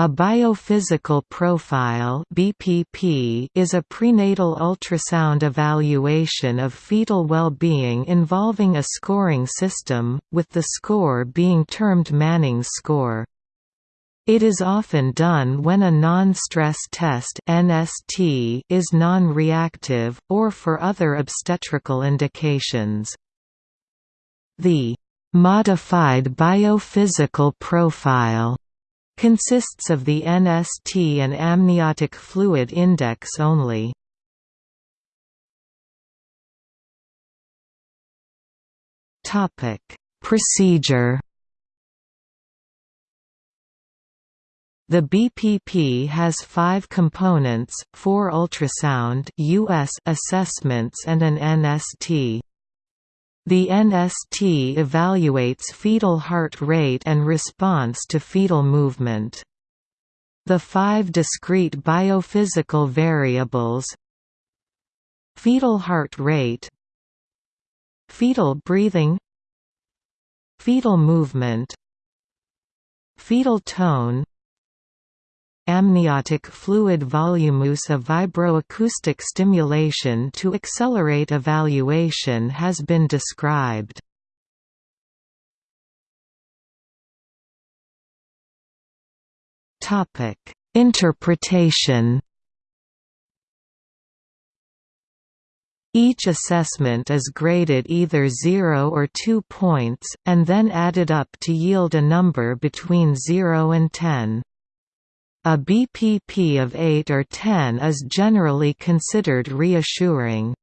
A biophysical profile (BPP) is a prenatal ultrasound evaluation of fetal well-being involving a scoring system, with the score being termed Manning's score. It is often done when a non-stress test (NST) is non-reactive, or for other obstetrical indications. The modified biophysical profile Consists of the NST and amniotic fluid index only. Topic: Procedure. The BPP has five components, four ultrasound US assessments and an NST. The NST evaluates fetal heart rate and response to fetal movement. The five discrete biophysical variables Fetal heart rate Fetal breathing Fetal movement Fetal tone amniotic fluid volume use of vibroacoustic stimulation to accelerate evaluation has been described. Interpretation Each assessment is graded either 0 or 2 points, and then added up to yield a number between 0 and 10. A BPP of 8 or 10 is generally considered reassuring.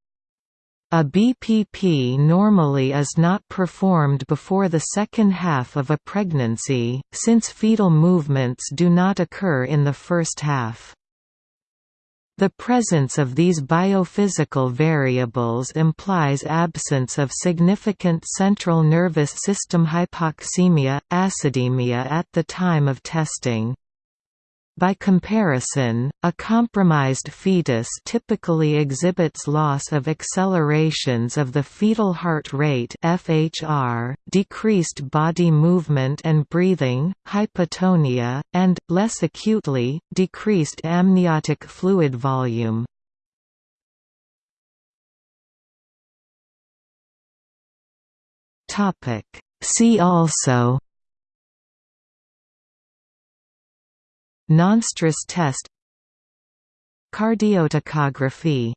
A BPP normally is not performed before the second half of a pregnancy, since fetal movements do not occur in the first half. The presence of these biophysical variables implies absence of significant central nervous system hypoxemia, acidemia at the time of testing. By comparison, a compromised fetus typically exhibits loss of accelerations of the fetal heart rate (FHR), decreased body movement and breathing, hypotonia, and less acutely, decreased amniotic fluid volume. See also Nonstress test Cardiotocography